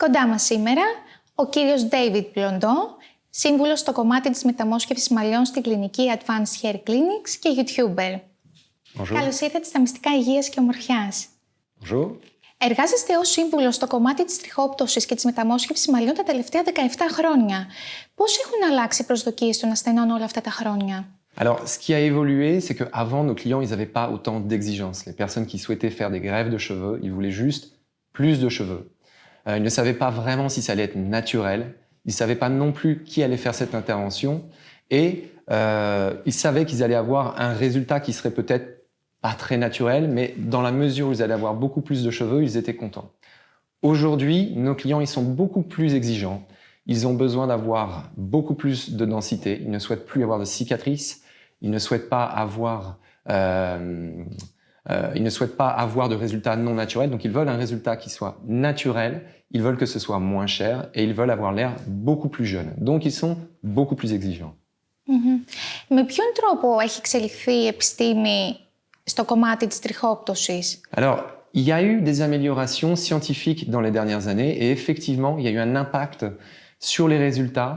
Κοντά μας σήμερα ο κύριος David Blondon, σύμβουλος στο κομμάτι της μεταμόσχευσης μαλλιών στην κλινική Advanced Hair Clinics και YouTuber. Bonjour. Καλώς ήρθατε στα μυστικά υγείας και ομορφιάς. Bonjour. Εργάζεστε ως σύμβουλος στο κομμάτι της τριχόπτωσης και της μεταμόσχευσης μαλλιών τα τελευταία 17 χρόνια. Πώς έχουν αλλάξει οι προσδοκίες των ασθενών όλα αυτά τα χρόνια; Alors, ce qui a évolué, c'est qu'avant, nos clients, ils n'avaient pas autant d'exigences. Les personnes qui souhaitaient faire des greffes de cheveux, ils voulaient juste plus de cheveux. Euh, ils ne savaient pas vraiment si ça allait être naturel. Ils ne savaient pas non plus qui allait faire cette intervention. Et euh, ils savaient qu'ils allaient avoir un résultat qui serait peut-être pas très naturel, mais dans la mesure où ils allaient avoir beaucoup plus de cheveux, ils étaient contents. Aujourd'hui, nos clients, ils sont beaucoup plus exigeants. Ils ont besoin d'avoir beaucoup plus de densité. Ils ne souhaitent plus avoir de cicatrices. Ils ne souhaitent pas avoir, euh, euh, ils ne souhaitent pas avoir de résultats non naturels. Donc, ils veulent un résultat qui soit naturel. Ils veulent que ce soit moins cher et ils veulent avoir l'air beaucoup plus jeune. Donc, ils sont beaucoup plus exigeants. Μμμ. Με ποιον τρόπο έχει εξελιχθεί η επιστήμη στο κομμάτι της τριχόπτωσης. Alors, il y a eu des améliorations scientifiques dans les dernières années et effectivement, il y a eu un impact sur les résultats.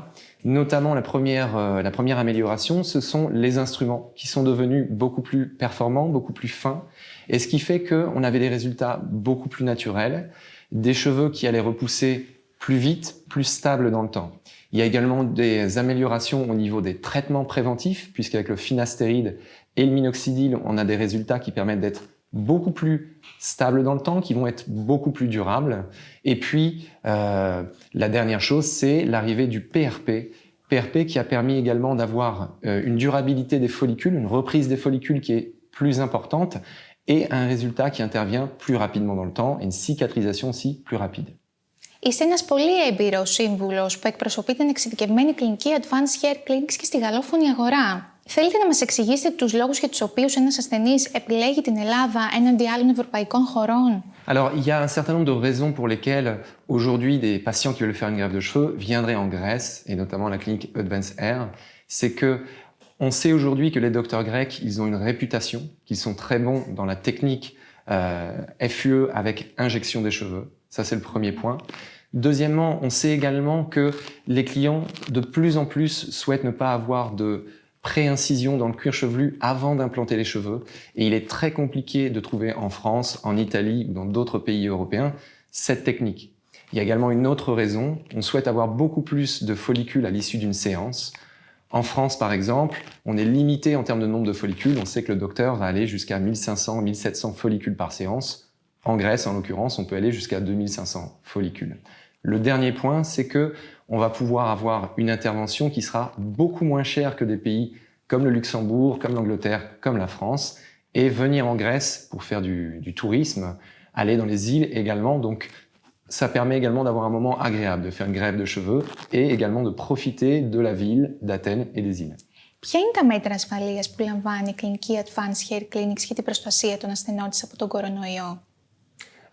Notamment, la première, euh, la première amélioration, ce sont les instruments qui sont devenus beaucoup plus performants, beaucoup plus fins, et ce qui fait qu'on avait des résultats beaucoup plus naturels, des cheveux qui allaient repousser plus vite, plus stables dans le temps. Il y a également des améliorations au niveau des traitements préventifs, puisqu'avec le finastéride et le minoxidil, on a des résultats qui permettent d'être beaucoup plus stables dans le temps, qui vont être beaucoup plus durables. Et puis, euh, la dernière chose, c'est l'arrivée du PRP. PRP qui a permis également d'avoir euh, une durabilité des follicules, une reprise des follicules qui est plus importante et un résultat qui intervient plus rapidement dans le temps et une cicatrisation aussi plus rapide. Είστε ένας πολύ έμπειρος σύμβουλος που εκπροσωπεί την εξειδικευμένη κλινική Advanced Hair Clinics και στη γαλλόφωνη αγορά. Θέλετε να μας εξηγήσετε τους λόγους για τους οποίους ένας ασθενής επιλέγει την Ελλάδα έναντι άλλων ευρωπαϊκών χωρών. Alors, il y a un certain nombre de raisons pour lesquelles aujourd'hui des patients qui veulent faire une greffe de cheveux viendraient en Grèce, et notamment la clinique Advanced Hair. C'est que on sait aujourd'hui que les docteurs grecs, ils ont une réputation, qu'ils sont très bons dans la technique euh, FUE avec injection des cheveux. Ça, c'est le premier point. Deuxièmement, on sait également que les clients, de plus en plus, souhaitent ne pas avoir de pré-incision dans le cuir chevelu avant d'implanter les cheveux. Et il est très compliqué de trouver en France, en Italie ou dans d'autres pays européens cette technique. Il y a également une autre raison. On souhaite avoir beaucoup plus de follicules à l'issue d'une séance. En France, par exemple, on est limité en termes de nombre de follicules. On sait que le docteur va aller jusqu'à 1500, 1700 follicules par séance. En Grèce, en l'occurrence, on peut aller jusqu'à 2500 follicules. Le dernier point, c'est que on va pouvoir avoir une intervention qui sera beaucoup moins chère que des pays comme le Luxembourg, comme l'Angleterre, comme la France, et venir en Grèce pour faire du, du tourisme, aller dans les îles également. Donc, ça permet également d'avoir un moment agréable, de faire une grève de cheveux et également de profiter de la ville, d'Athènes et des îles. Ποια είναι τα μέτρα ασφαλείας που λαμβάνει η κλινική Advanced Hair Clinics για την προστασία των ασθενών της από τον κορονοϊό.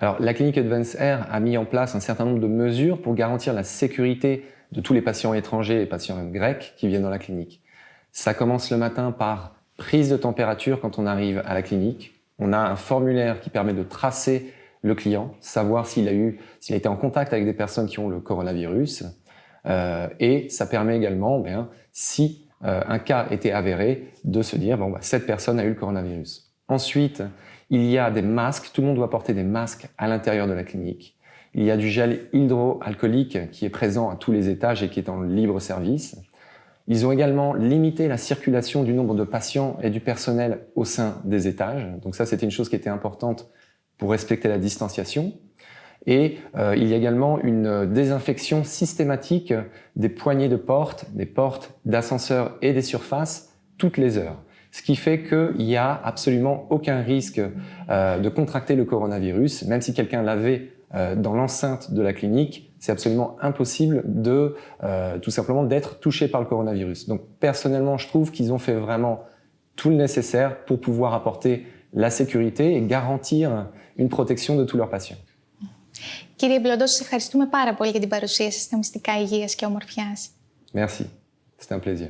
Alors, la clinique Advance Air a mis en place un certain nombre de mesures pour garantir la sécurité de tous les patients étrangers et patients grecs qui viennent dans la clinique. Ça commence le matin par prise de température quand on arrive à la clinique. On a un formulaire qui permet de tracer le client, savoir s'il a eu, s'il a été en contact avec des personnes qui ont le coronavirus. Euh, et ça permet également, bien, si euh, un cas était avéré, de se dire, bon, bah, cette personne a eu le coronavirus. Ensuite, il y a des masques, tout le monde doit porter des masques à l'intérieur de la clinique. Il y a du gel hydroalcoolique qui est présent à tous les étages et qui est en libre service. Ils ont également limité la circulation du nombre de patients et du personnel au sein des étages. Donc ça, c'était une chose qui était importante pour respecter la distanciation. Et euh, il y a également une désinfection systématique des poignées de porte, des portes d'ascenseurs et des surfaces toutes les heures ce qui fait qu'il n'y a absolument aucun risque euh, de contracter le coronavirus, même si quelqu'un l'avait euh, dans l'enceinte de la clinique, c'est absolument impossible de euh, tout simplement d'être touché par le coronavirus. Donc personnellement, je trouve qu'ils ont fait vraiment tout le nécessaire pour pouvoir apporter la sécurité et garantir une protection de tous leurs patients. Κύριε Μπλοντό, σας ευχαριστούμε πάρα πολύ για την παρουσία σας στα μυστικά υγείας και ομορφιάς. Merci, c'était un plaisir.